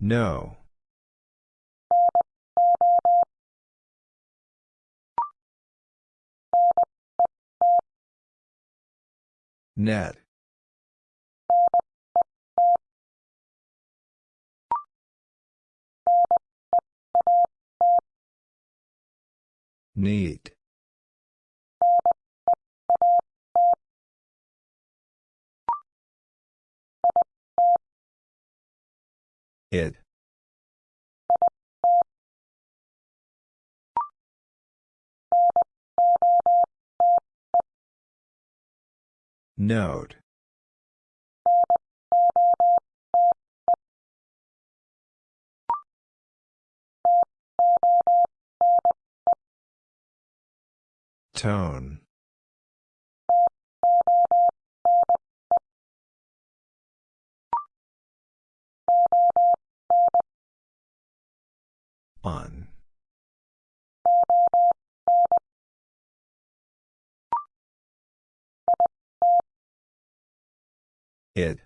No. Net. Need. It. Note. Tone. On. It.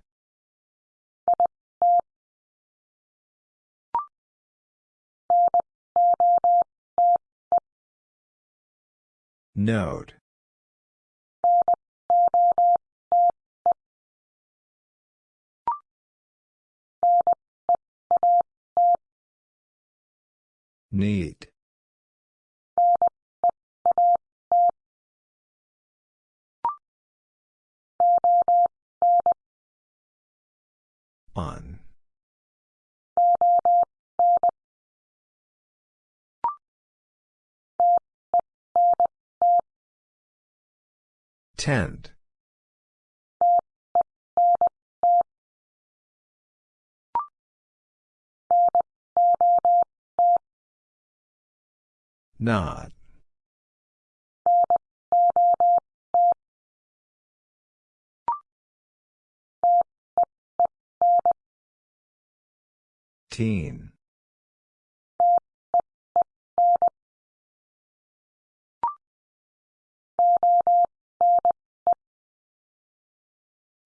Note. Need. On. Tend. Not. Teen.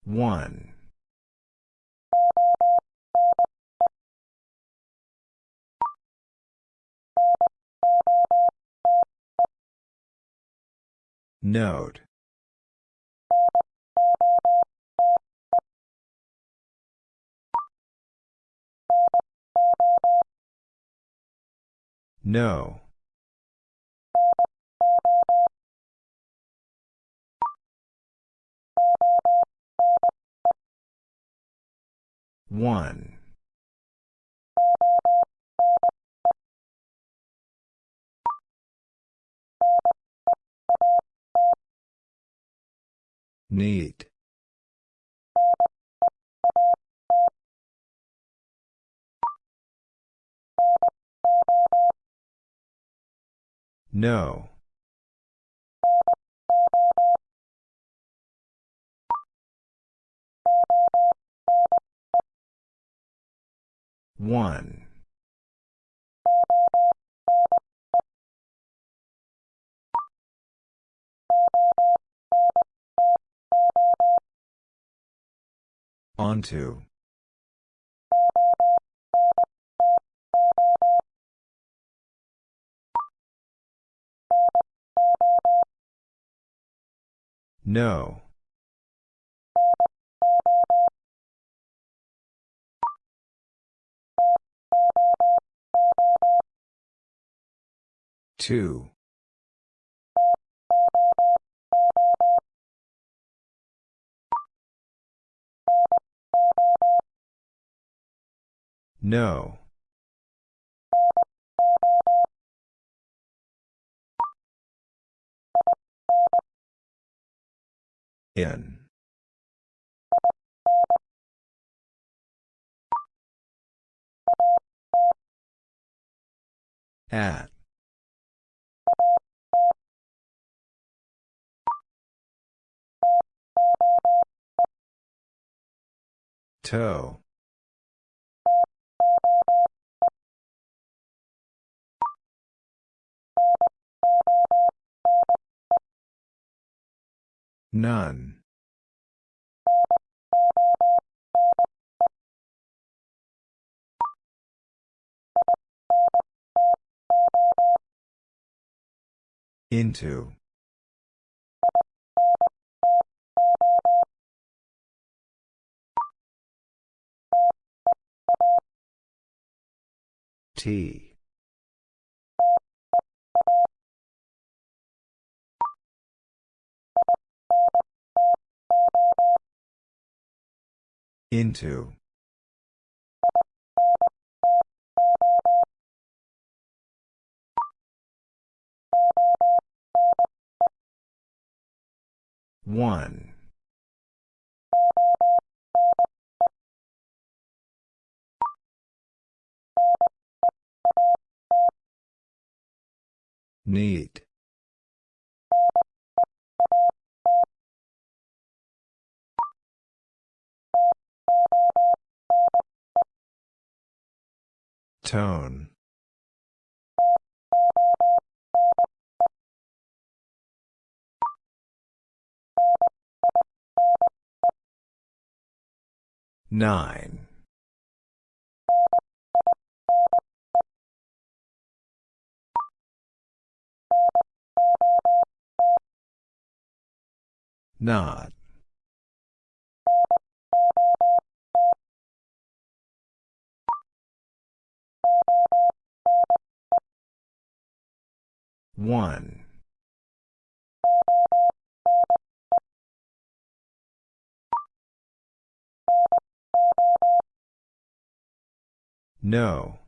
One. Note. No. One. Need. No. One. Onto. No. Two. No. In. At. Toe. None. Into. T. Into. One. Need. Tone. Nine. Not. One. No.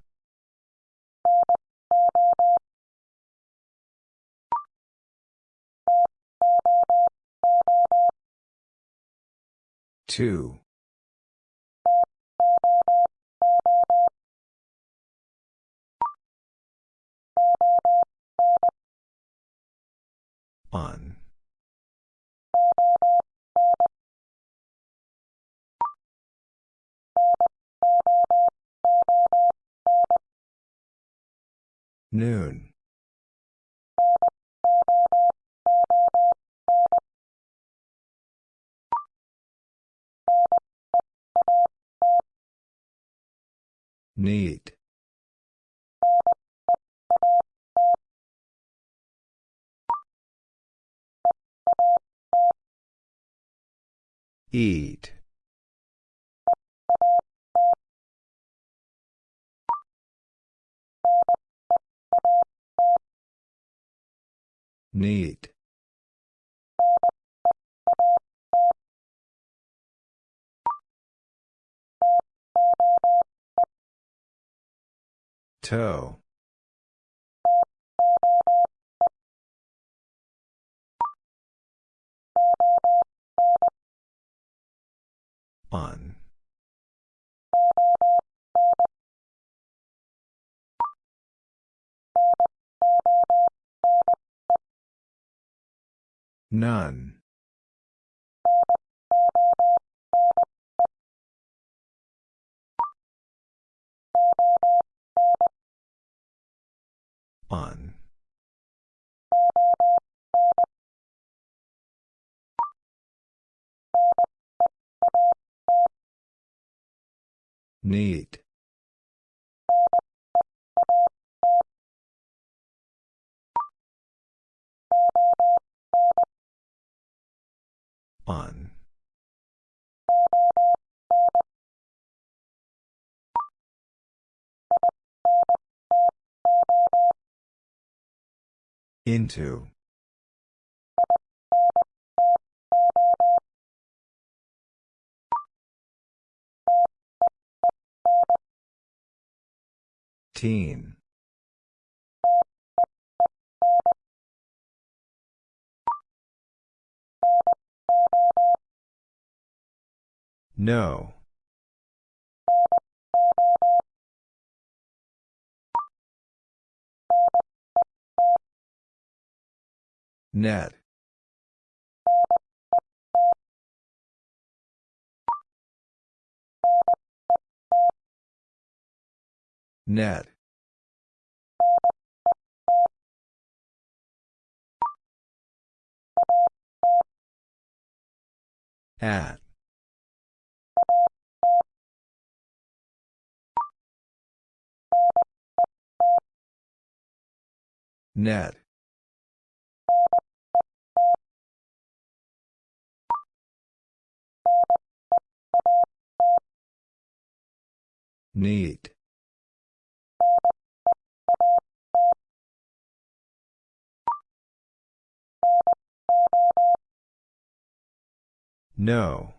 Two. On. Noon. Need. Eat. Need. Toe. On. None. On. Need. On. Into. Teen. No. Net. Net. At. Net. Need. No.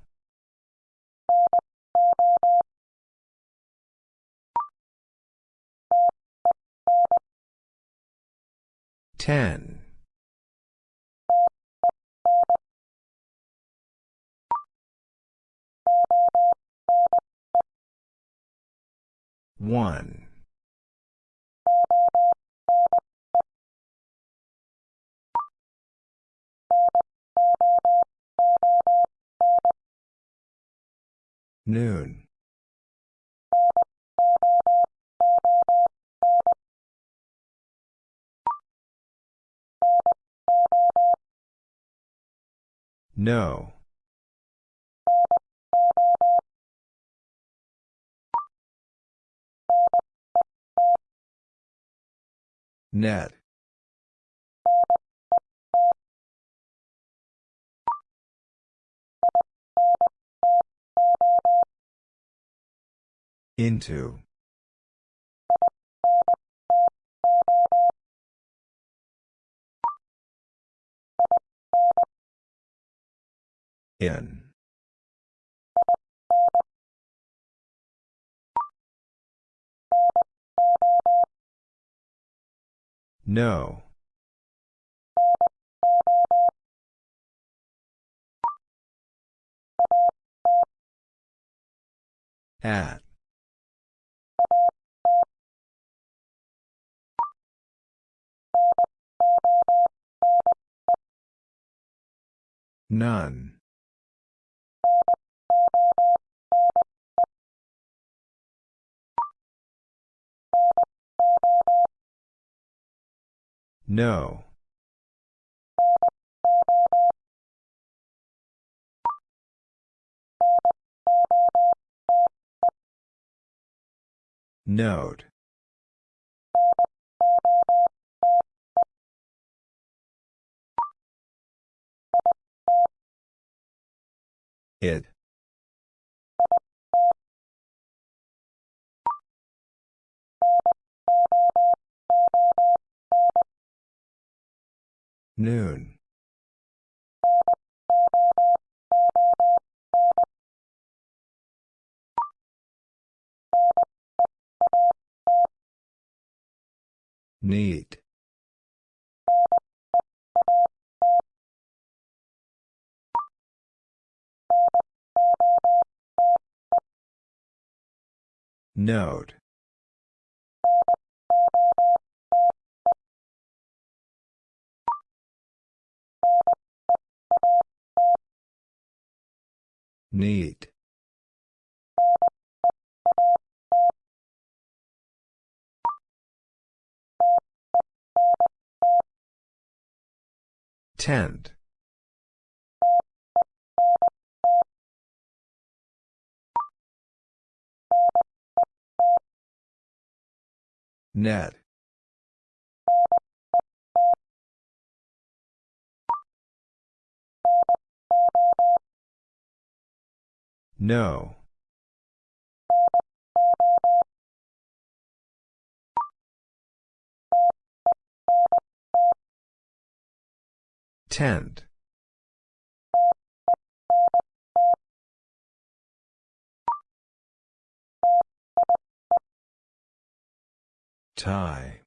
Ten. One. Noon. No. Net. Into. In. No. At. None. No. Note. It. Noon. Need. Note. Need. Tend. Net. No. Tend. Tie.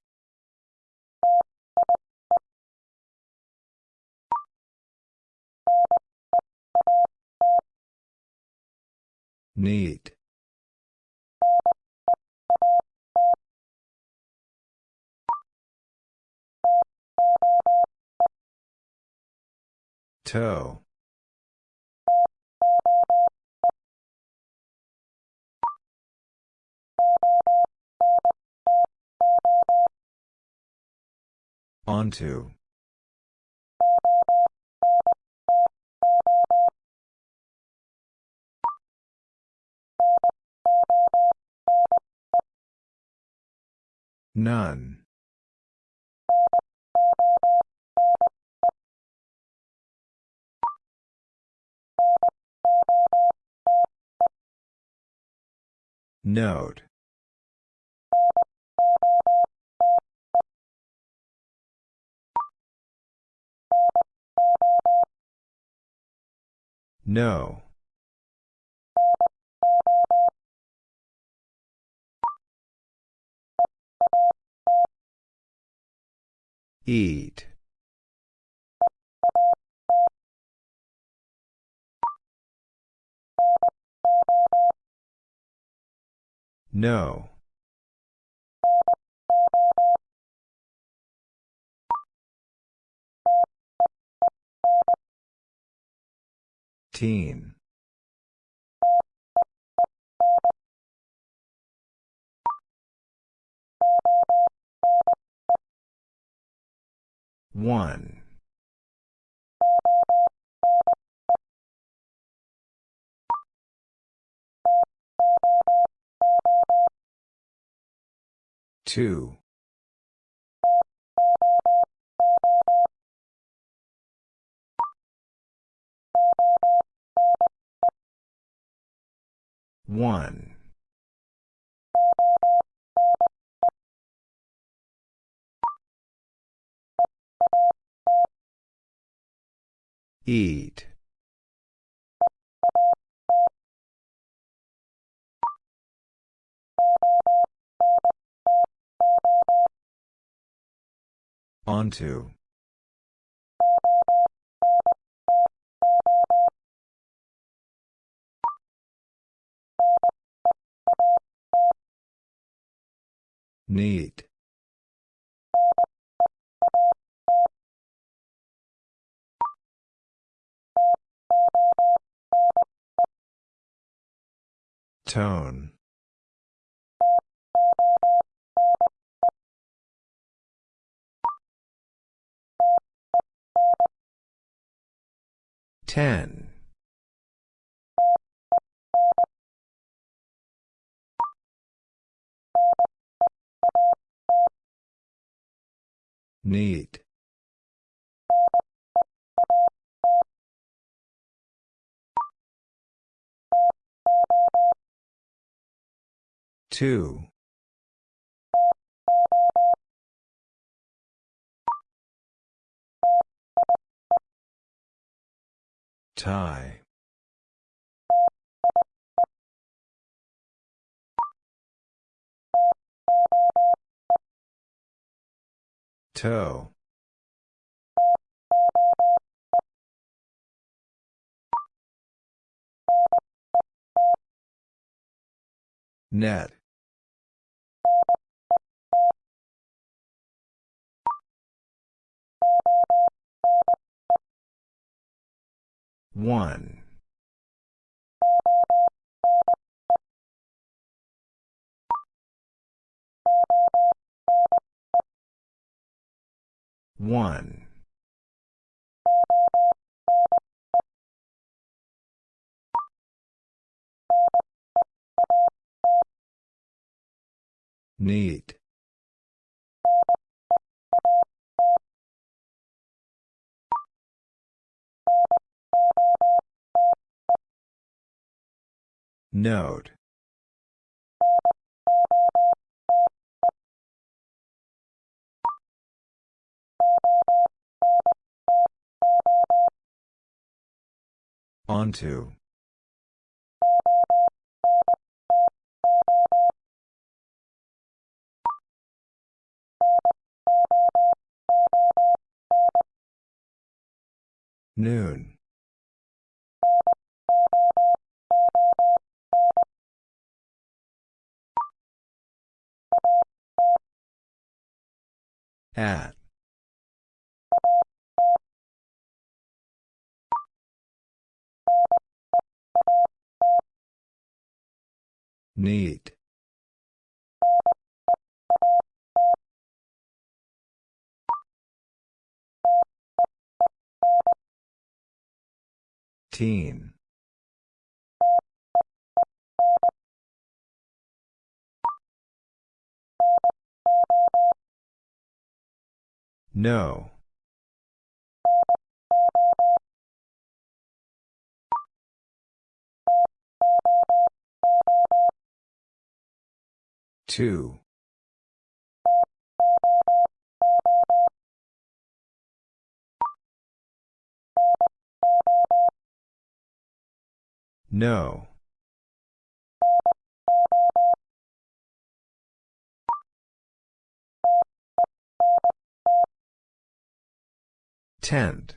Need. Toe. Onto. None. Note. No. Eat. No. Teen. One. Two. One. Eat. Onto. Need. Tone. Ten. Need. Two. Tie. Toe. Net. One. One. Need. Note. Onto. Noon. At. Need. Teen. No. Two. No. Tent.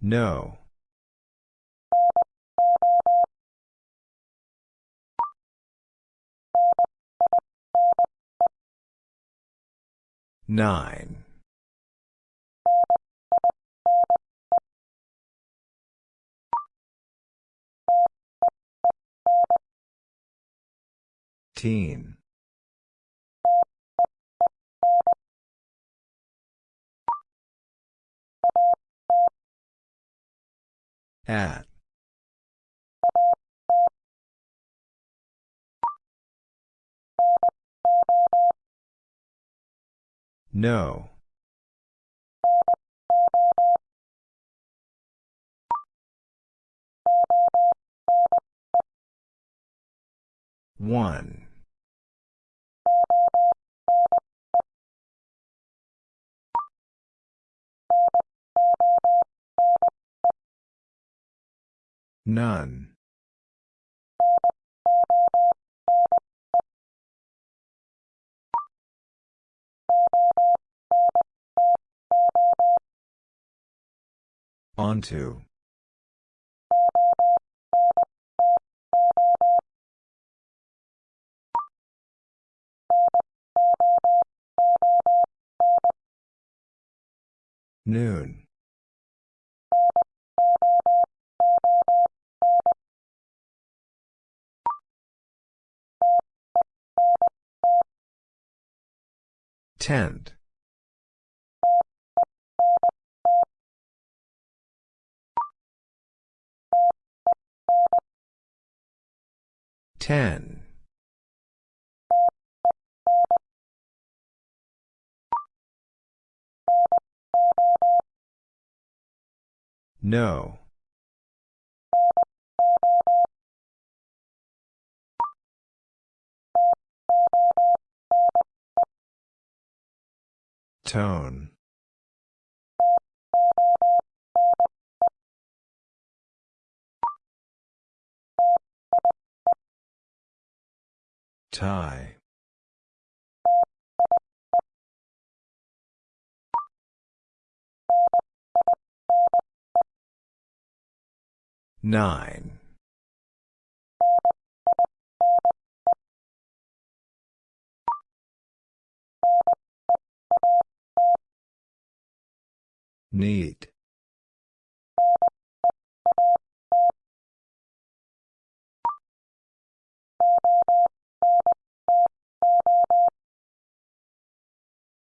No. Nine. Teen. At. No. One. None. Onto. Noon. Tent. Ten. No. Tone. Tie. Nine. Need.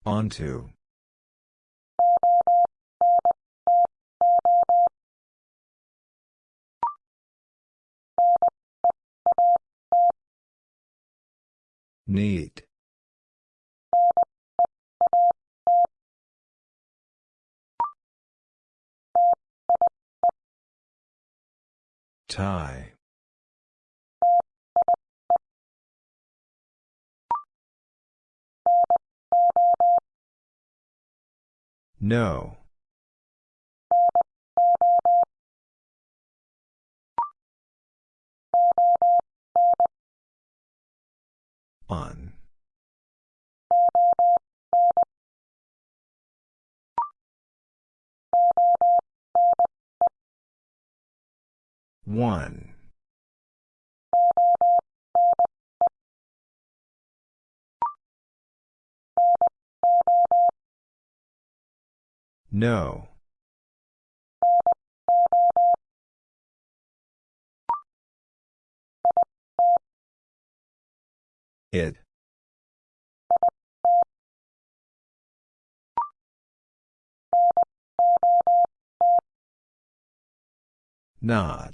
Onto. Need. Tie. No. On. One. No. It. Not.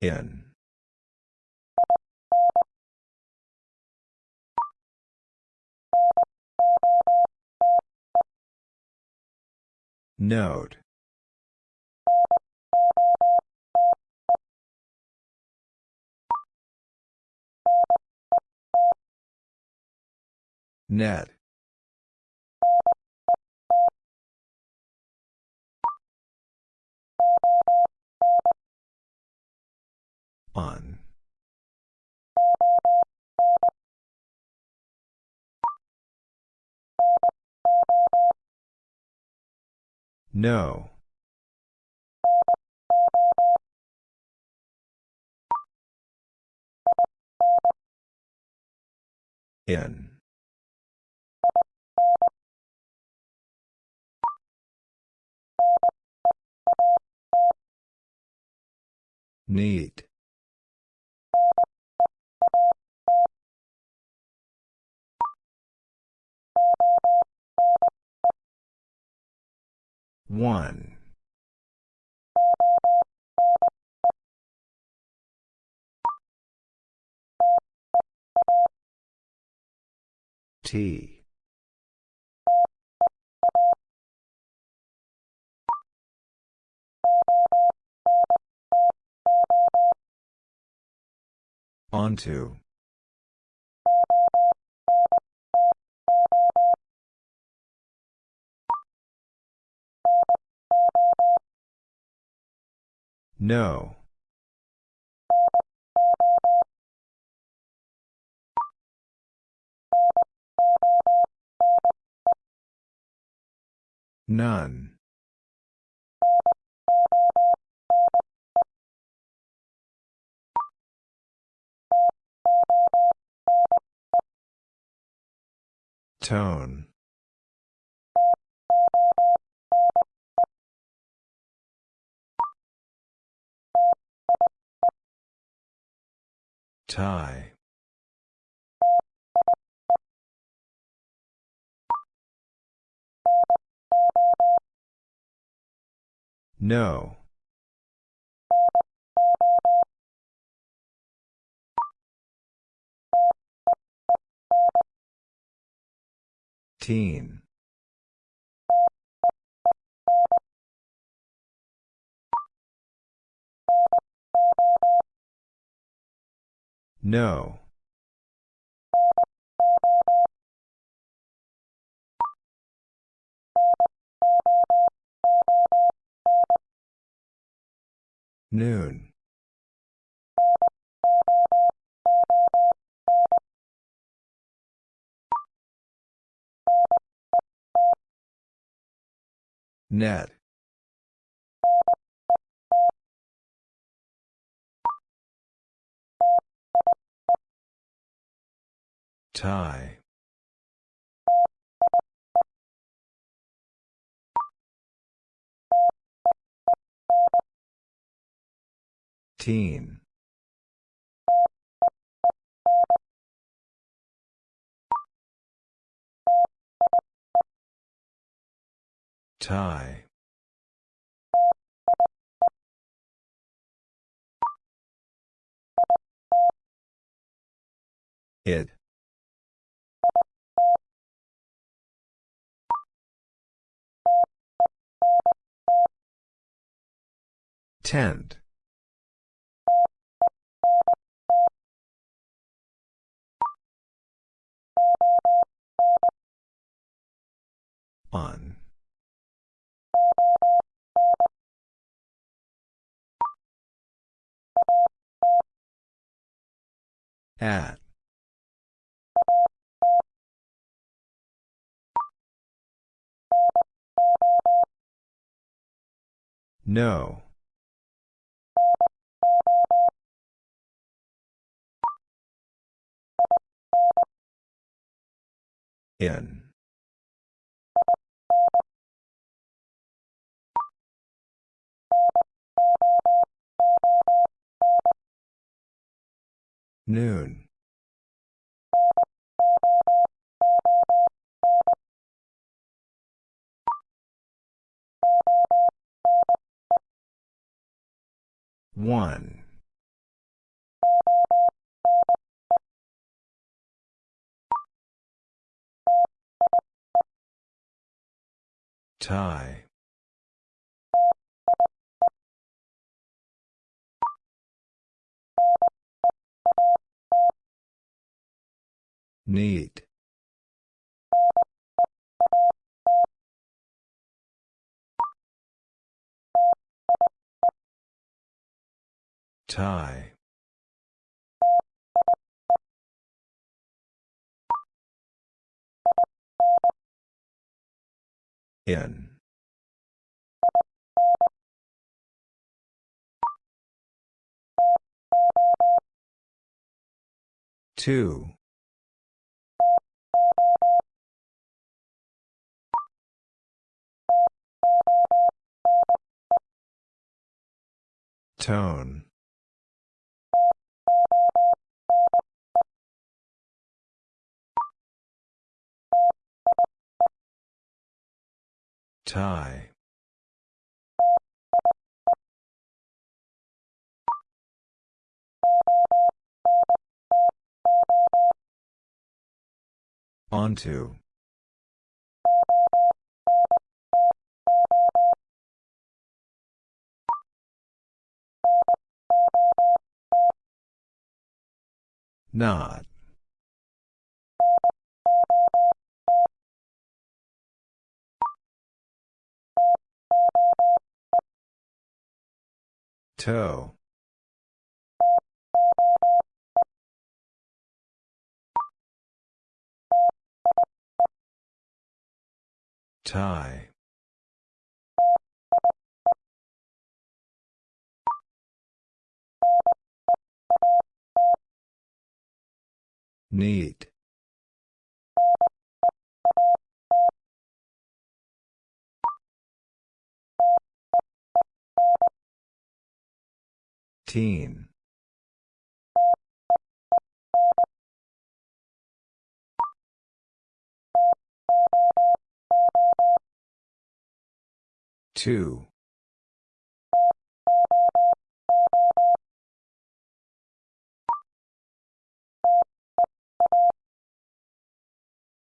In. Note. Net. On. No. In. Need. One. T. Onto. No. None. Tone. Tie. No. Teen. No. Noon. Net. Tie. Teen. Tie. It. Tend. On. At. No. In. Noon. One. Tie. Need. Tie. In. Two. Tone. Tie. Onto. Not. Toe. Tie. Neat. Teen. Two.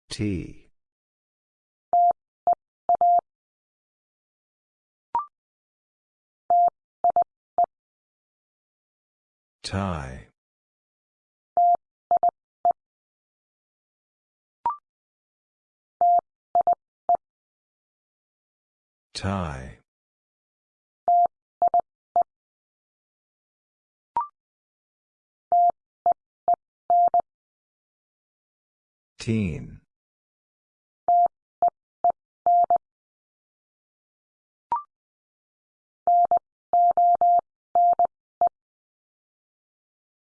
T. Tie. Tie. Teen.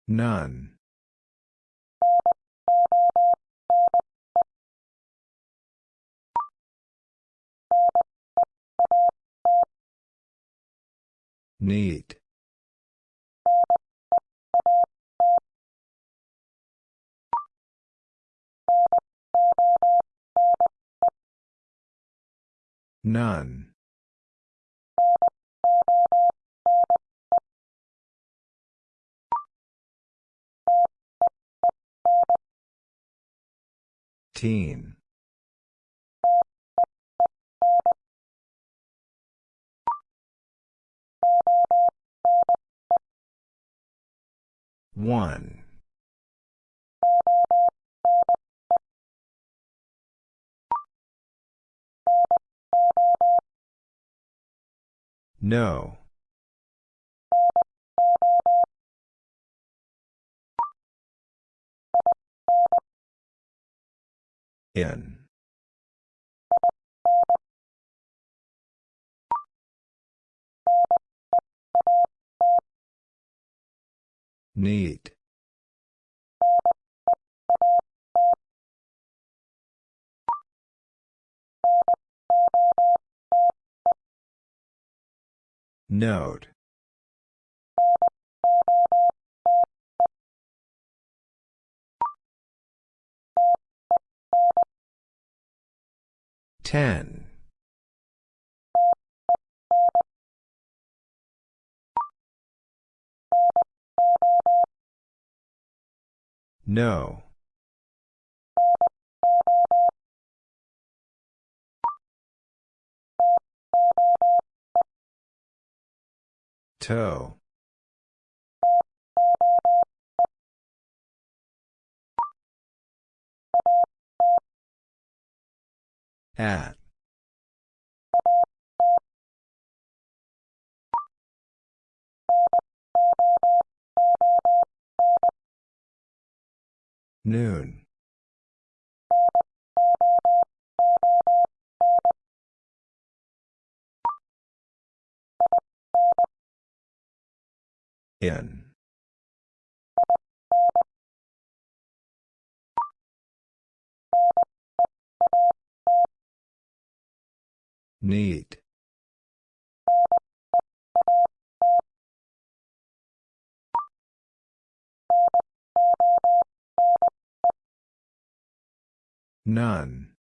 None. Neat. None. Teen. One. No. In. Neat. Note. Ten. No. Toe. At. Noon. In. Need. None.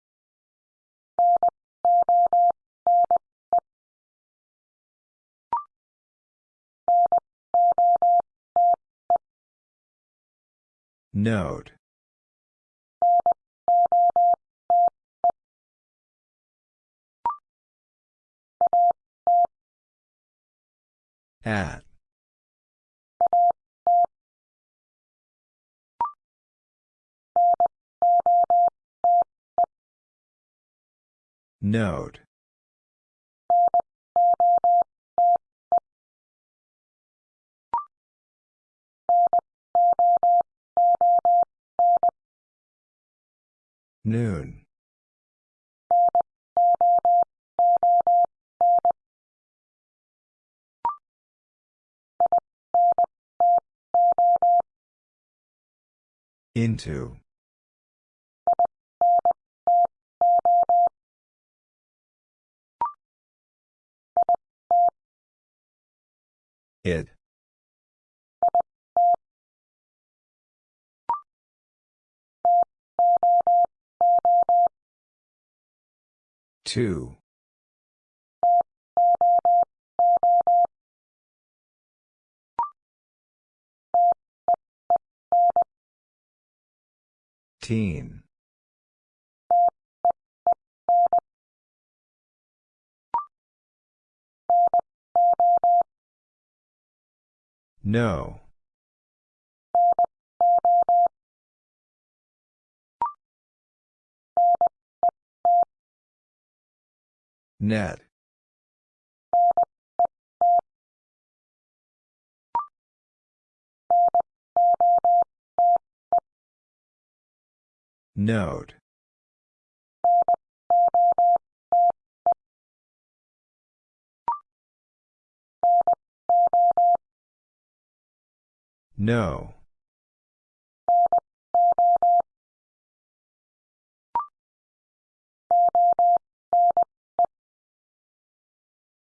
Note. At. Note. Noon. Into. It. Two. Teen. No. Net. Note. No.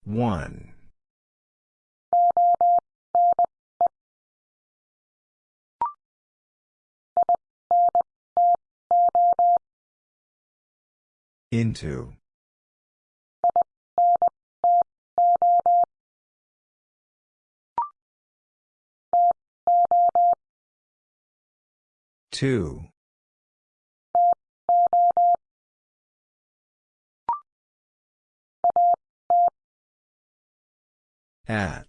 One. Into. Two. At.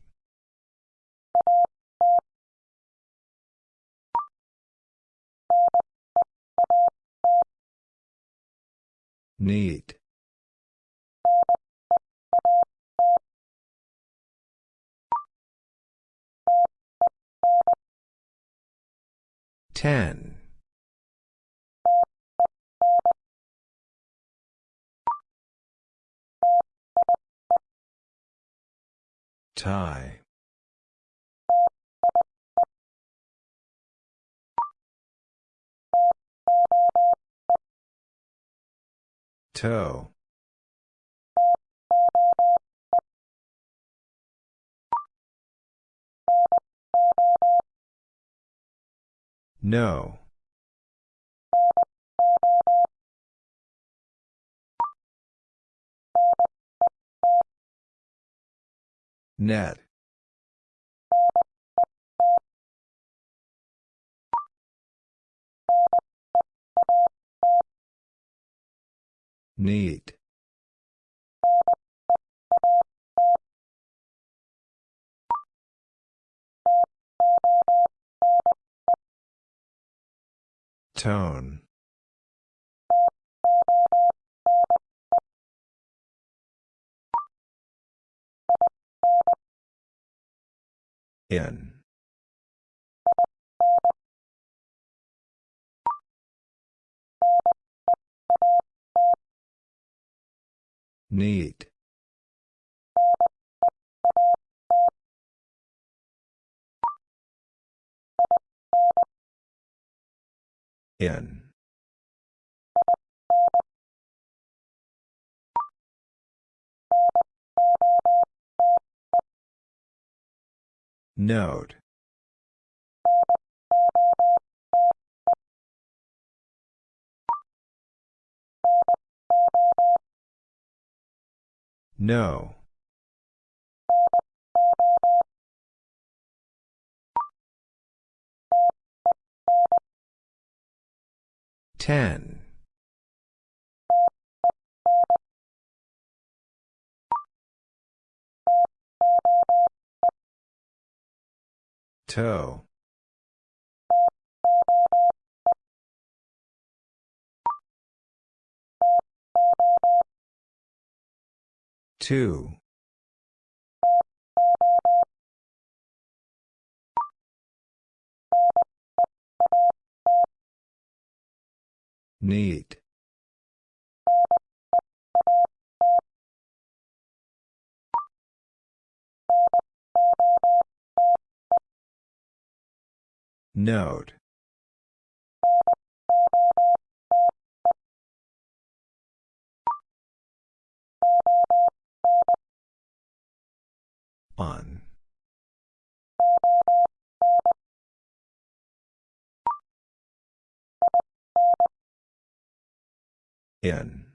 Need. Ten. Tie. Toe. No. Net. Need. Tone. In. Need. In. Note. No. Ten. Toe. Two. Need. Note. On. In.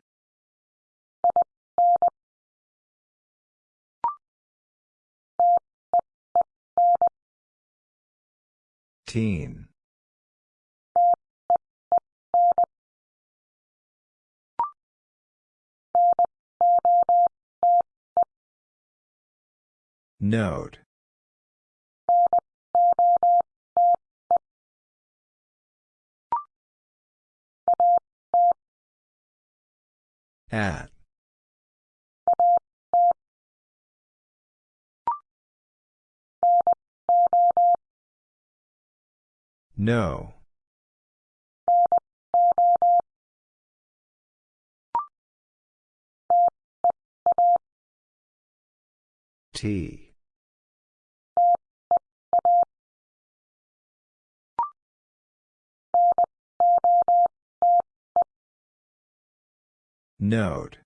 Teen. Note. At. No. T. Note.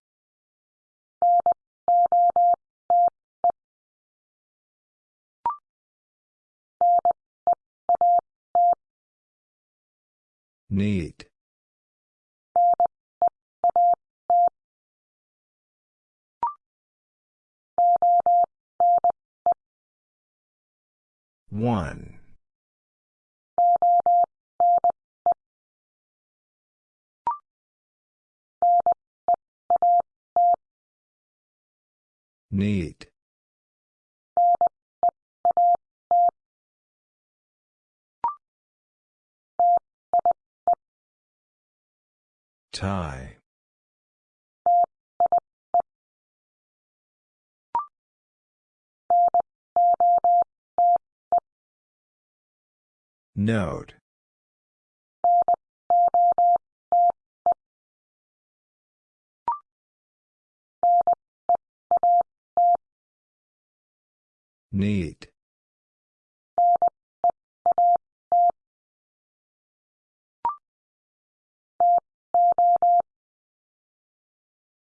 Need. One. Need. Tie. Note. Need.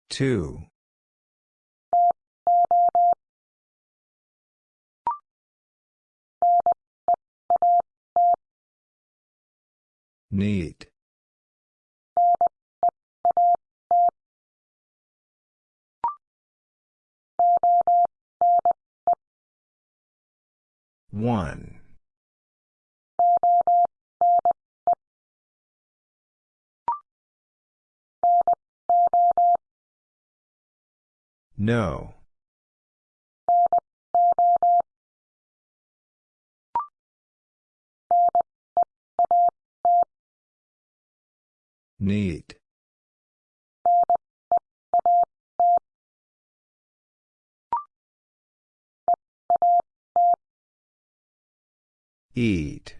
Two. Need. One. No. Need. Eat.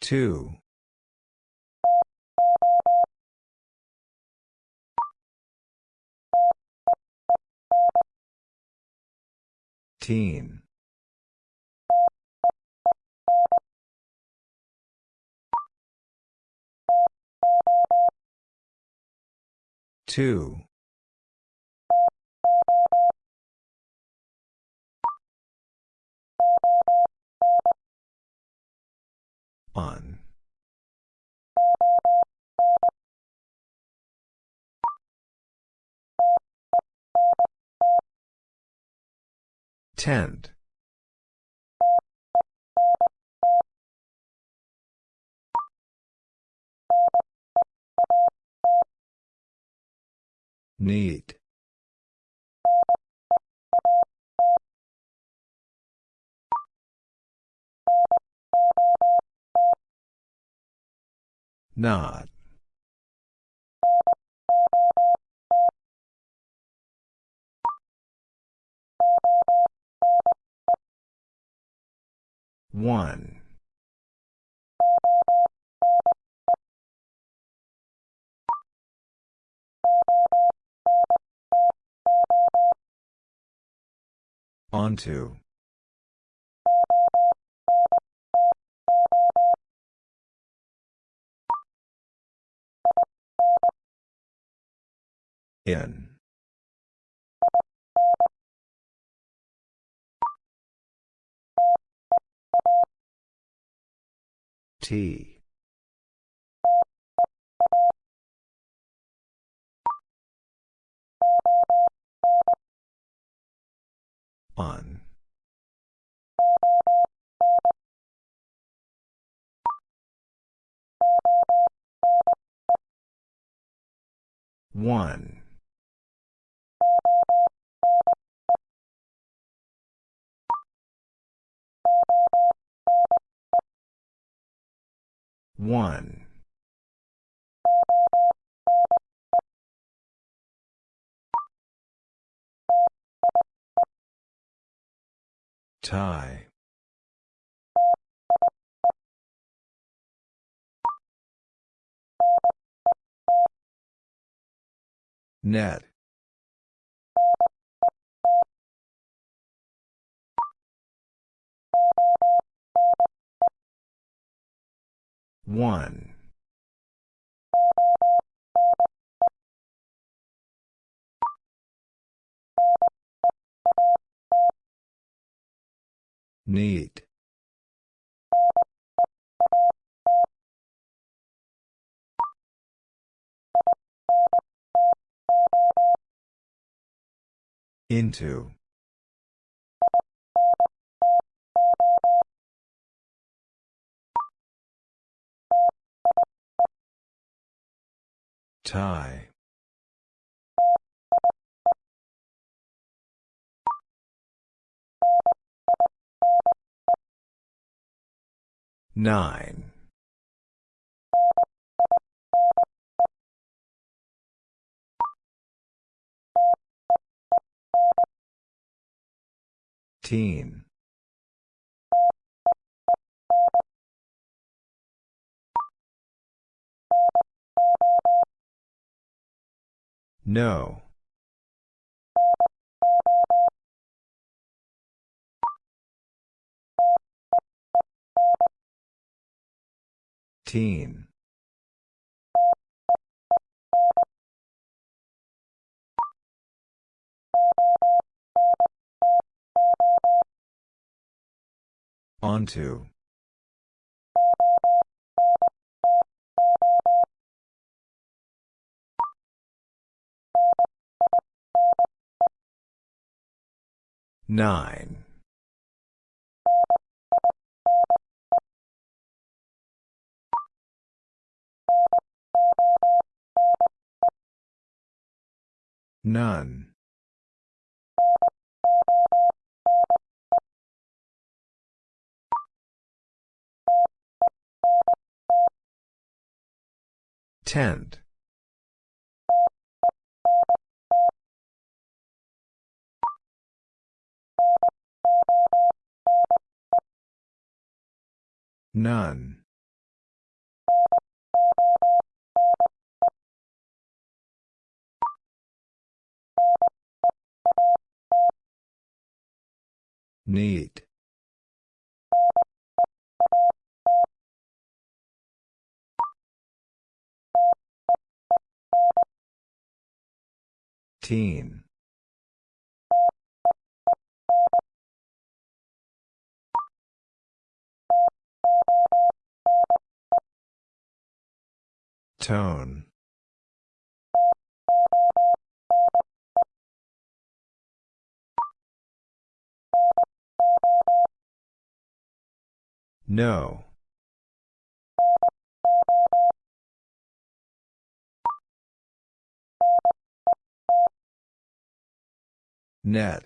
Two. Teen. Two. On. Tend. Need. Not. One. Onto. In. T. On. One. One. Tie. Net. One. Need. Into. Tie. Nine. Teen. No. Teen. Onto. Nine. None. Tent. None. Need. Teen. Tone. No. Net.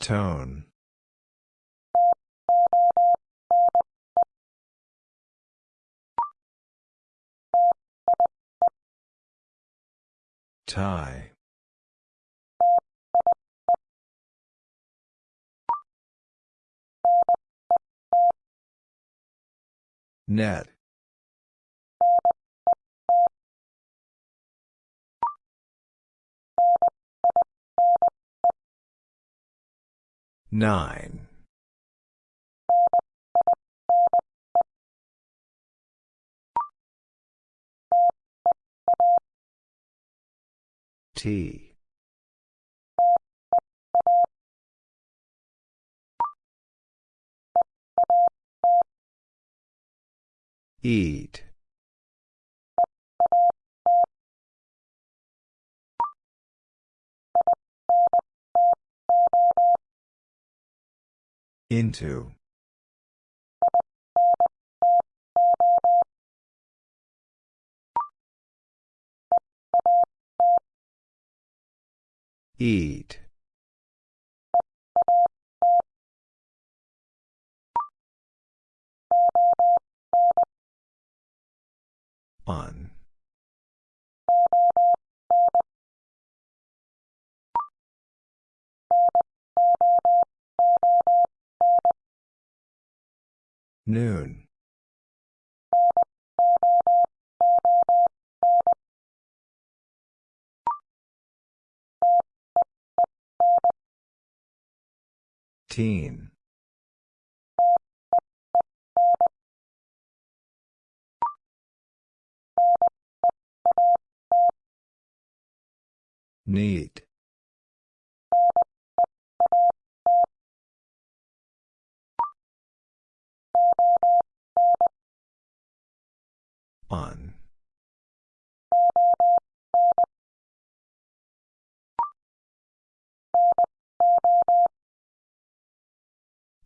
Tone. Tie. Net. Nine. T. Eat. Into. Eat. On. Noon. Teen. Need. On.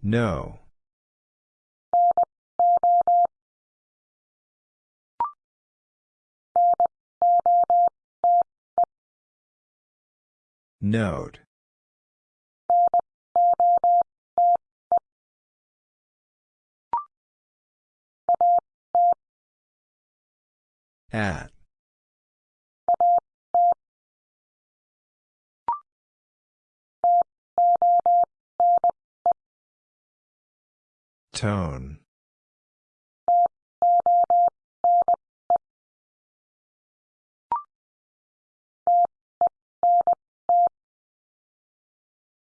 No. Note. At. Tone.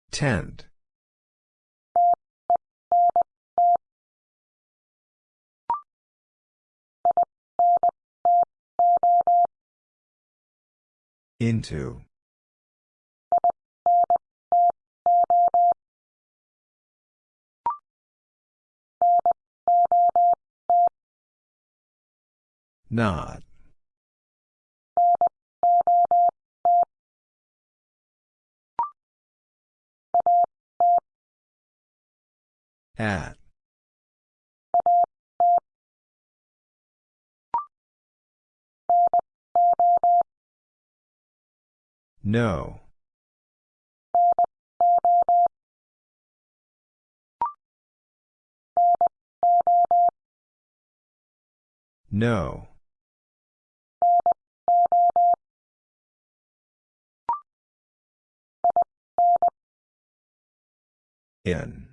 Tent. Into. Not. At. No. No. In.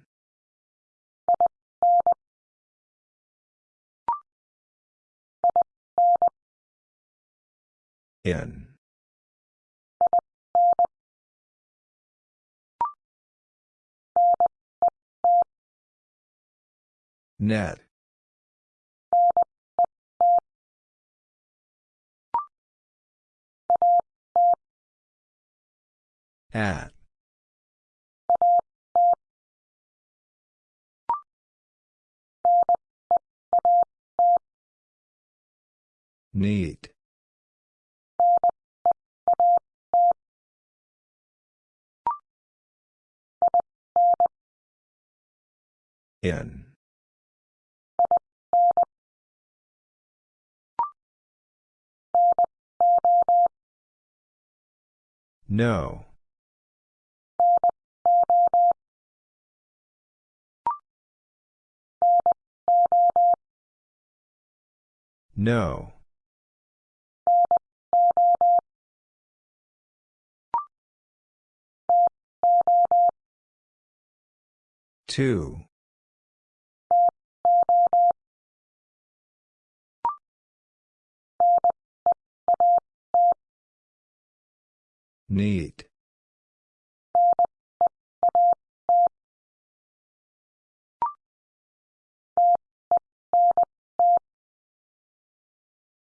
In. Net. At. Need. In. No. No. Two. Need.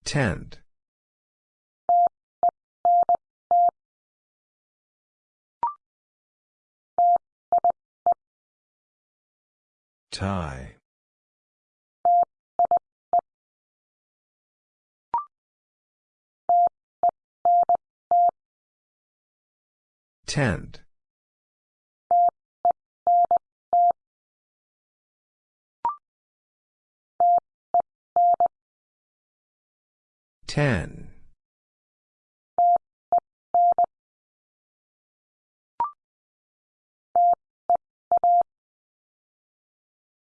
Tend. Tie. Tend. Ten.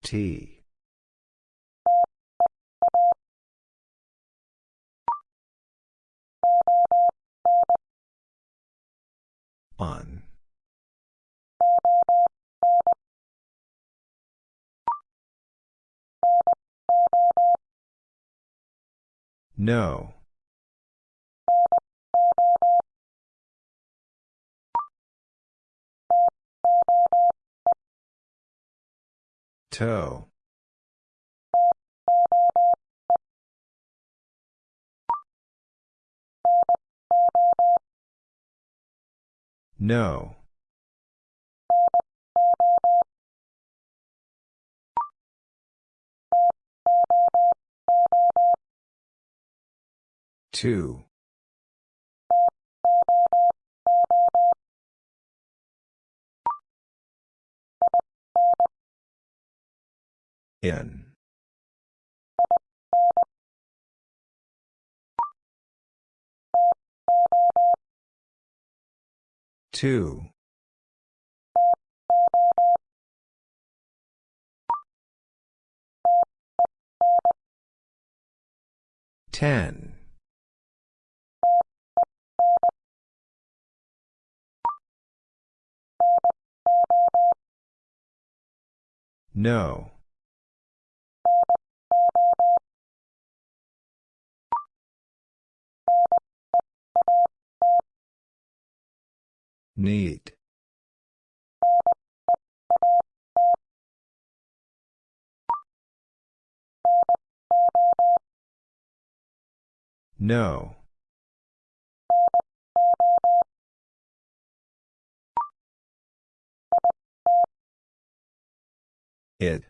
T. On. No. Toe. No. Two. In. Two. Ten. No. Need. No. It.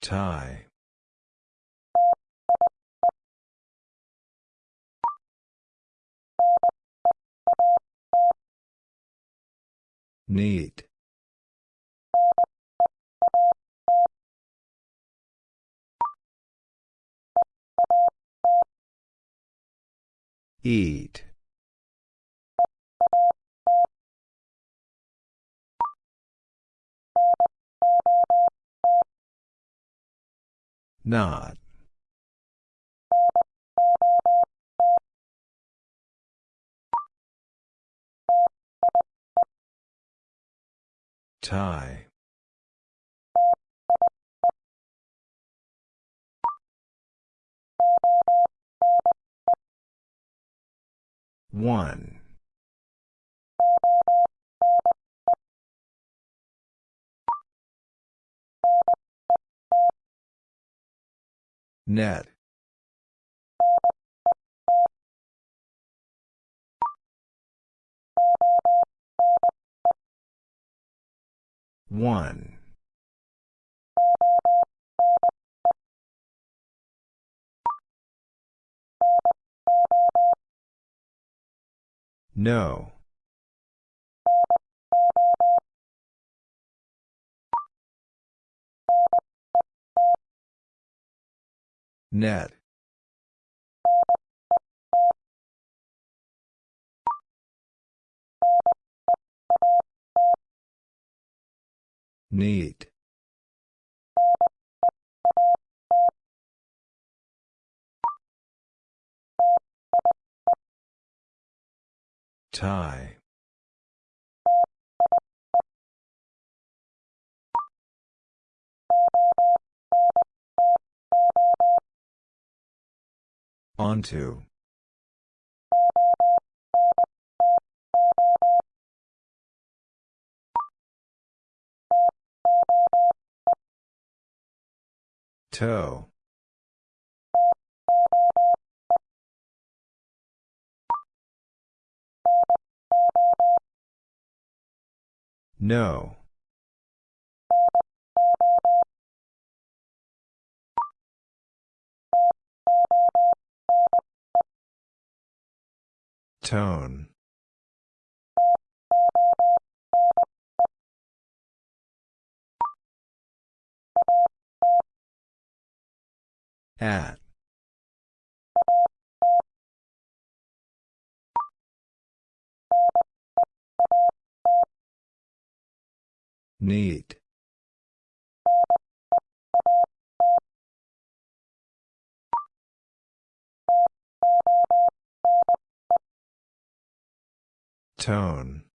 Tie. Need. Eat. Not. Tie. One. Net. One. No. Net. Need. Tie. Onto. Toe. No. Tone. At. Need. Tone.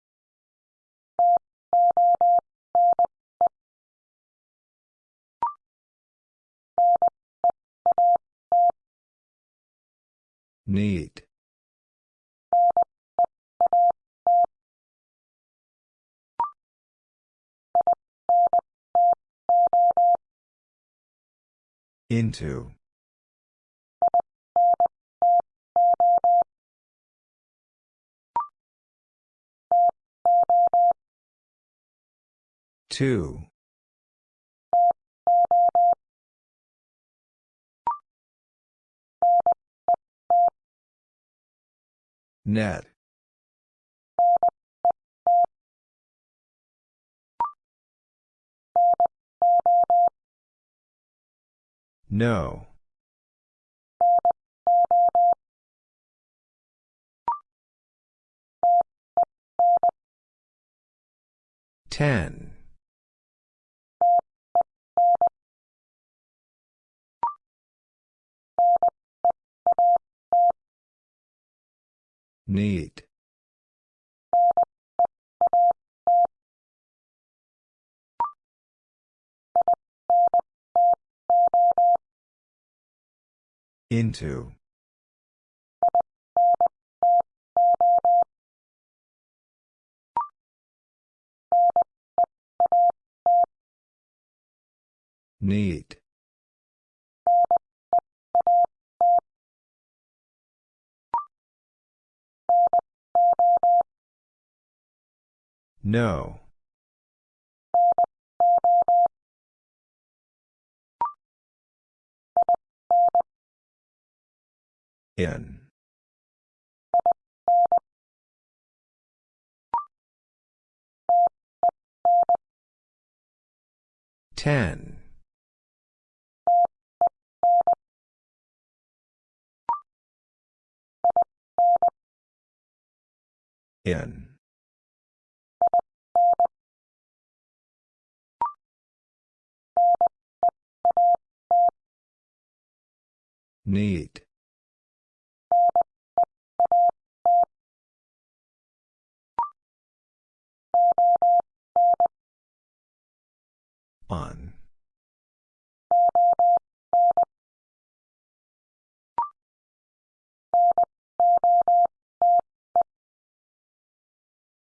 Need. Into. Two. Net. No. Ten. Need. Into. Need. No. In. Ten. In. Need. On.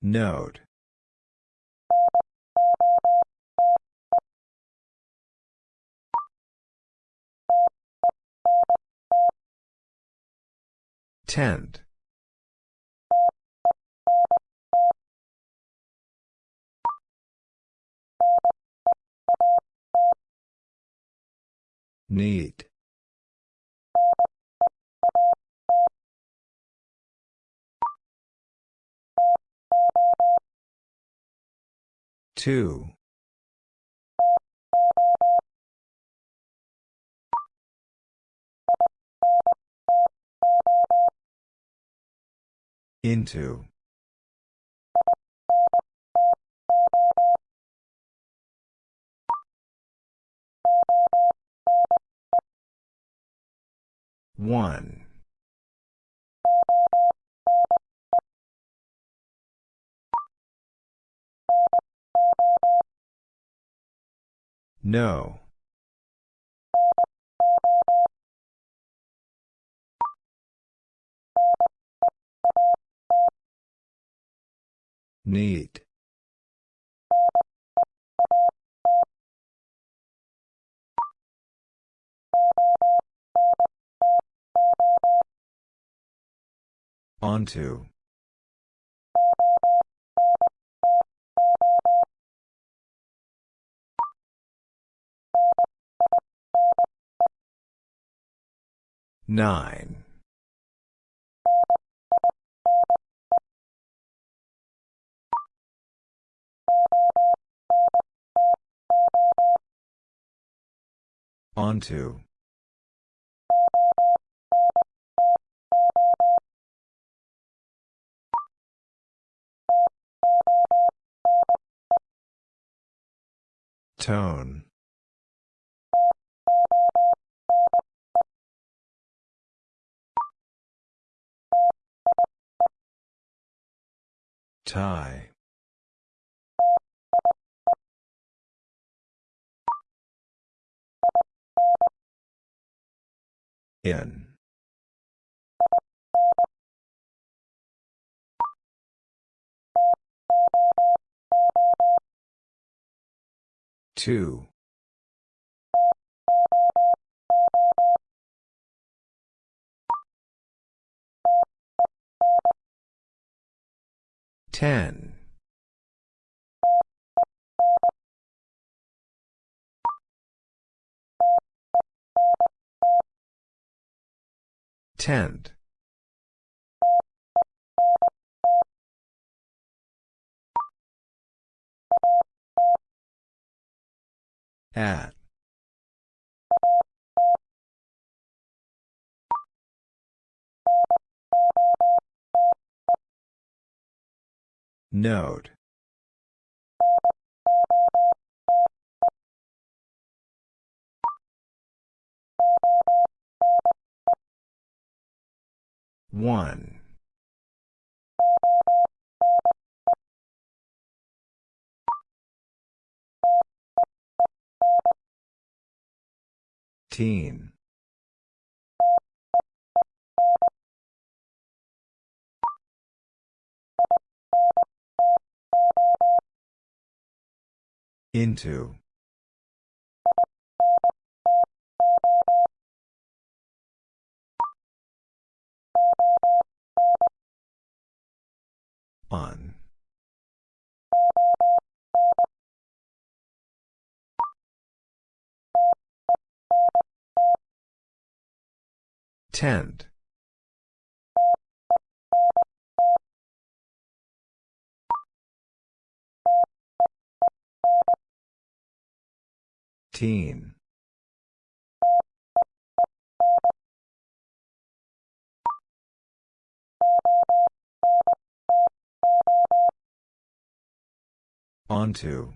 Note. Tent. Need. Two. Into. One. No. Need. Onto. Nine. Onto. Tone. Tie. In. Two. Ten. Tent. At. Note. One. Teen. Into. On. Tent. Teen. Onto.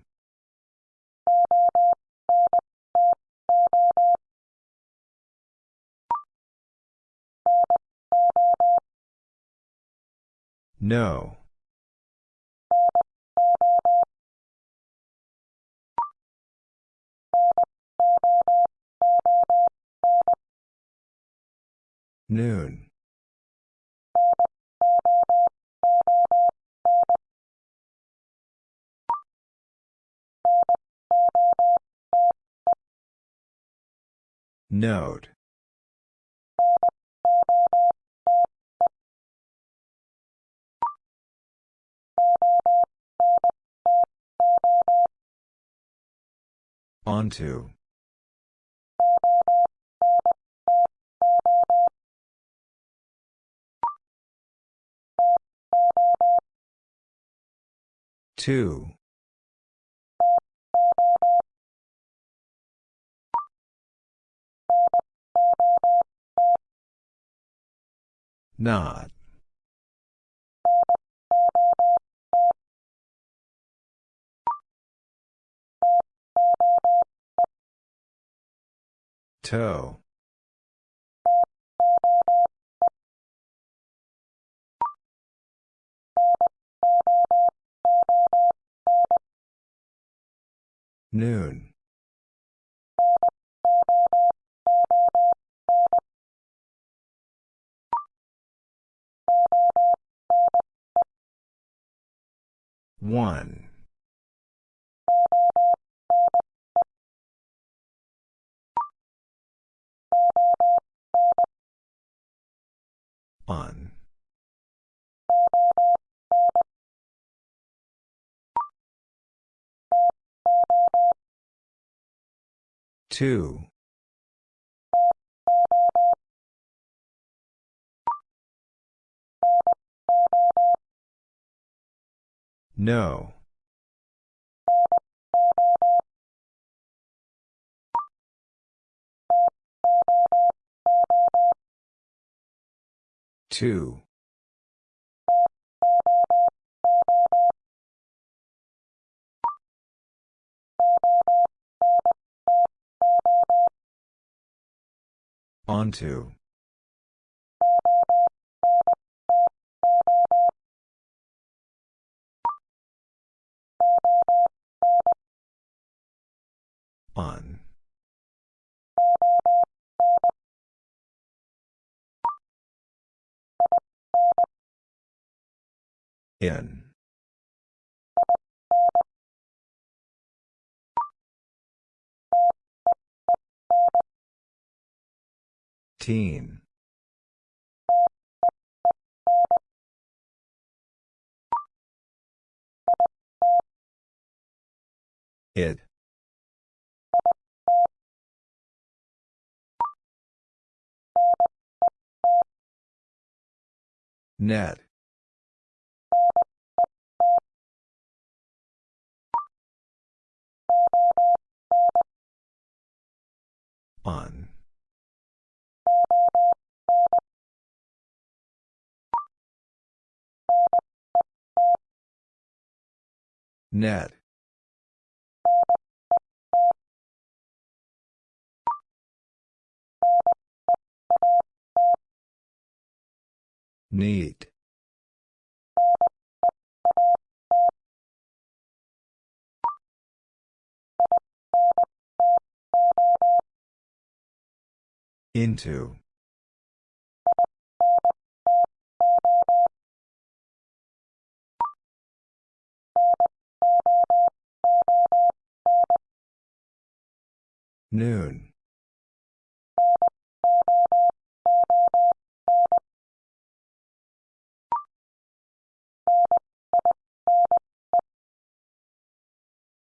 No. Noon. Note. Onto. Two. Not. Toe. Noon. One. On. Two. No. Two. Onto. On. In. Teen. It. Net. On. Net. Neat. Into. Noon.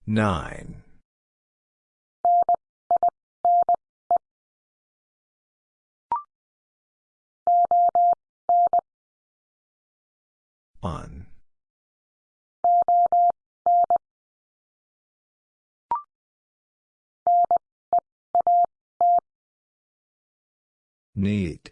Nine. On. Neat.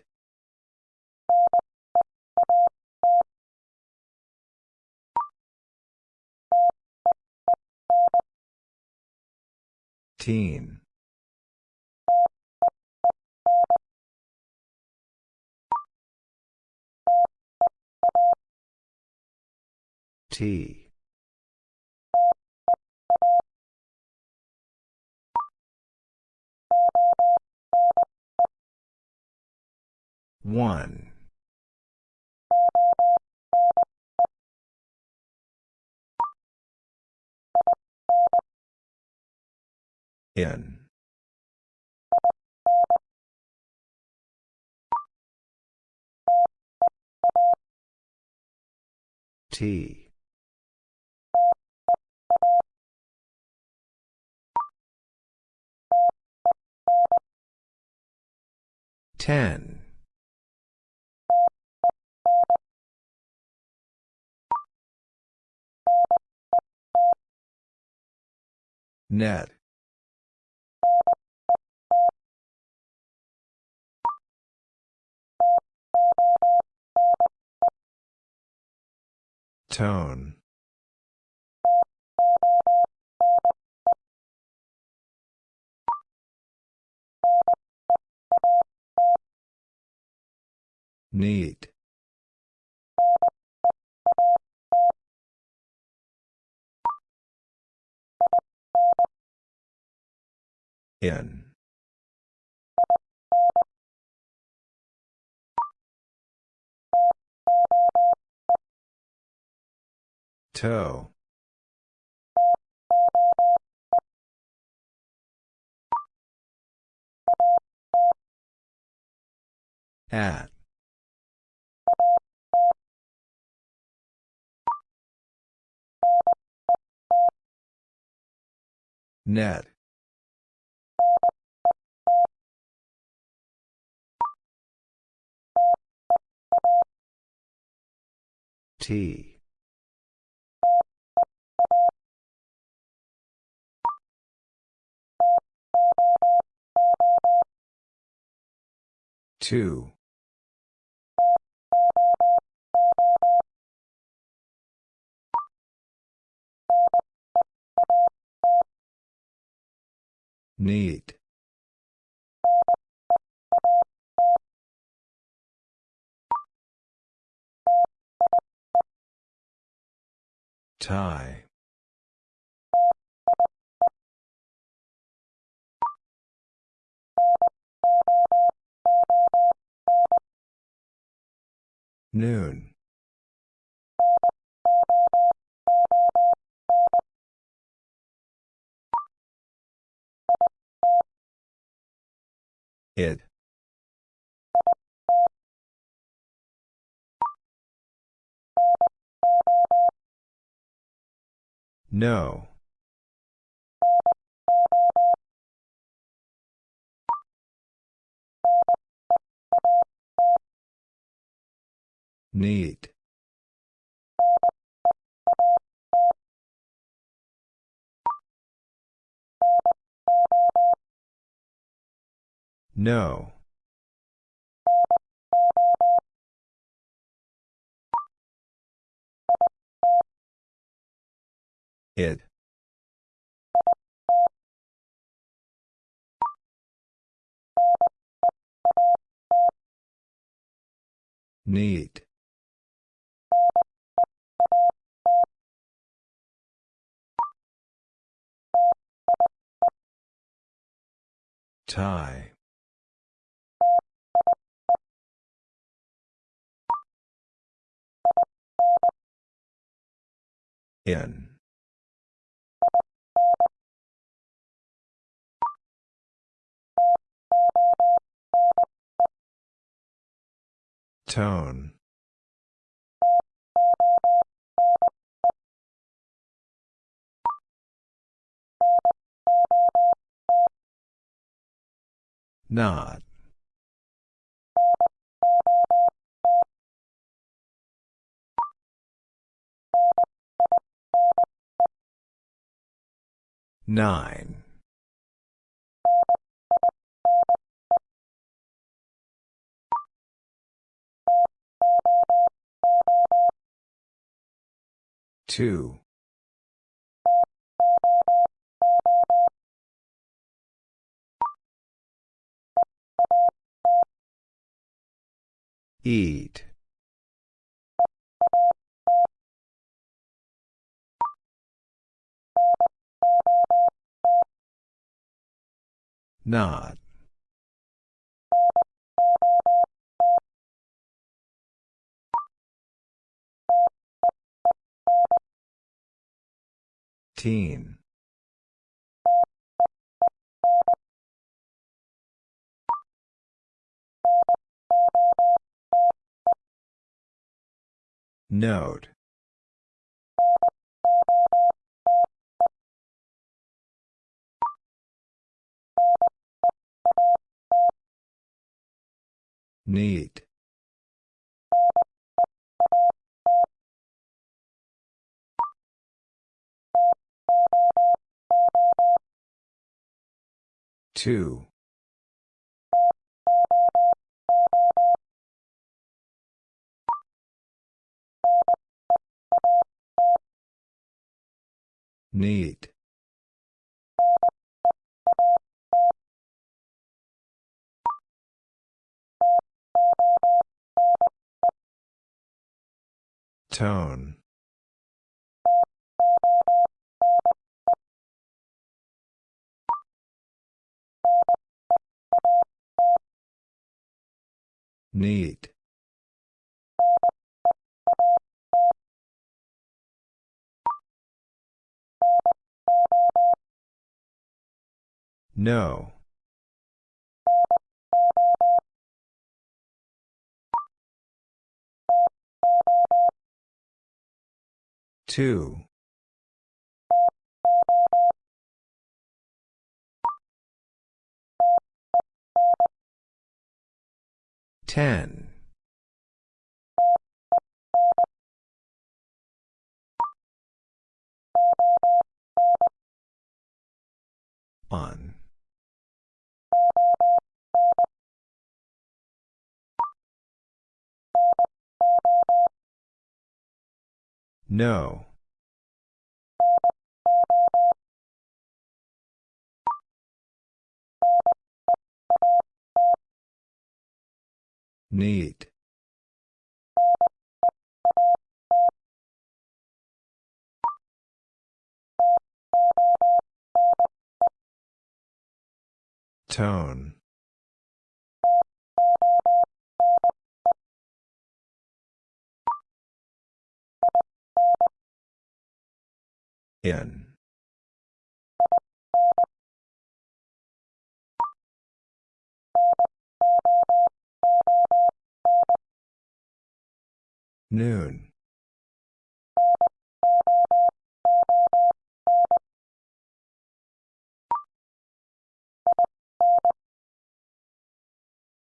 Teen. T. One. In. T. Ten. Net. Tone. Need. In. Toe. At. Net. T. Two. Need. Tie. Noon. It. No. Need. No. It. Need. Tie. In. Tone. Not. Nine. Two. Eat. Not. Teen. Note. Need. Two. Need. Tone. Need. No. Two. Ten. On. No. Need. Tone. In. Noon.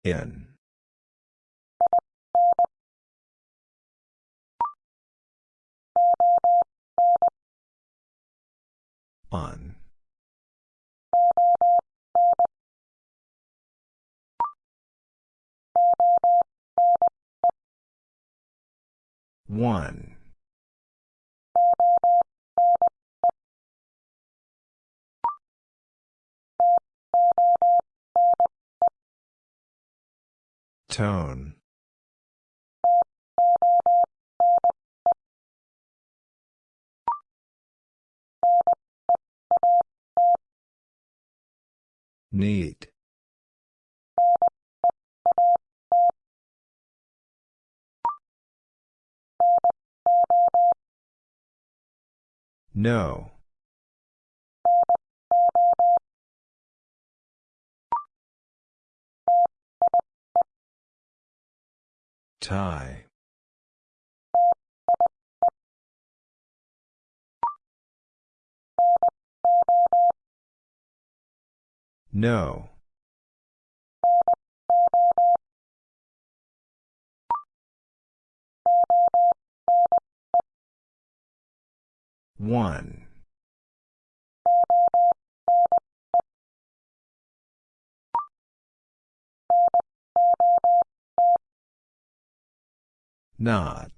In. On. One. Tone. Need. No. Tie. No. One. Not.